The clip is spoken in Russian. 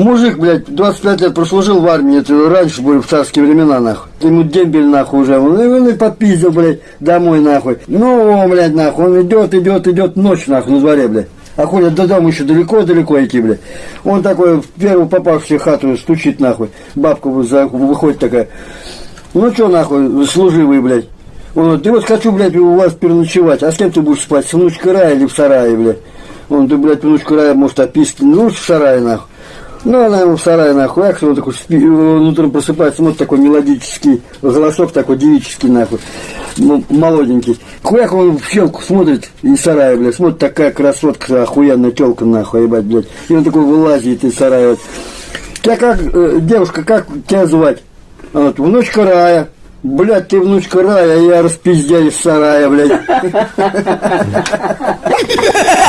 Мужик, блядь, 25 лет прослужил в армии, это раньше были в царские времена, нахуй. Ему дембель, нахуй, уже. Он, он и попиздил, блядь, домой, нахуй. Ну, блядь, нахуй, он идет, идет, идет, ночь, нахуй, на дворе, блядь. А ходят до дома еще далеко-далеко идти, блядь. Он такой в первую попавшую хату стучит, нахуй. Бабка выходит такая. Ну, что, нахуй, служивый, блядь. Он говорит, ты вот хочу, блядь, у вас переночевать. А с кем ты будешь спать? С внучкой Рая или в сарае, блядь? Он, ты, блядь, внучку Рая, может, описать. Ну, лучше в сарае, нахуй. Ну, она ему в сарае нахуй, ах, он такой, спи, он утром просыпается, смотрит такой мелодический голосок, такой девический, нахуй, ну, молоденький. Хуяк он в щелку смотрит из сарая, блядь, смотрит, такая красотка, охуенная телка, нахуй, ебать, блядь. И он такой вылазит из сарая. Тебя как, э, девушка, как тебя звать? Она вот, внучка Рая. Блядь, ты внучка Рая, я распиздяй из сарая, блядь.